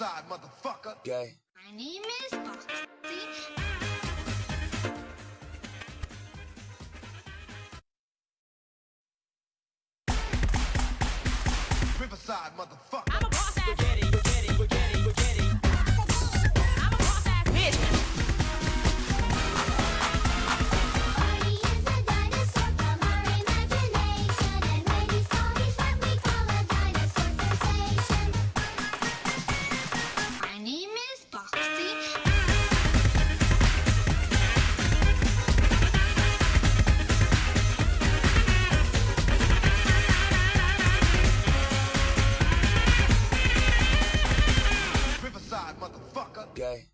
side, motherfucker. Gay. My name is Boxy. Riverside, motherfucker. I'm a boss spaghetti. gay.